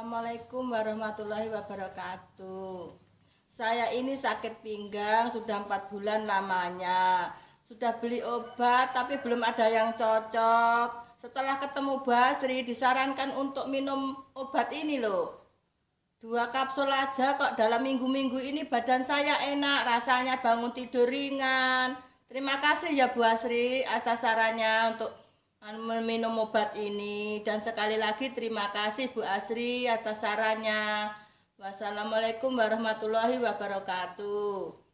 Assalamualaikum warahmatullahi wabarakatuh. Saya ini sakit pinggang sudah empat bulan lamanya. Sudah beli obat tapi belum ada yang cocok. Setelah ketemu Basri disarankan untuk minum obat ini loh. Dua kapsul aja kok dalam minggu-minggu ini badan saya enak, rasanya bangun tidur ringan. Terima kasih ya Bu Asri atas sarannya untuk minum obat ini dan sekali lagi terima kasih Bu Asri atas sarannya. Wassalamualaikum warahmatullahi wabarakatuh.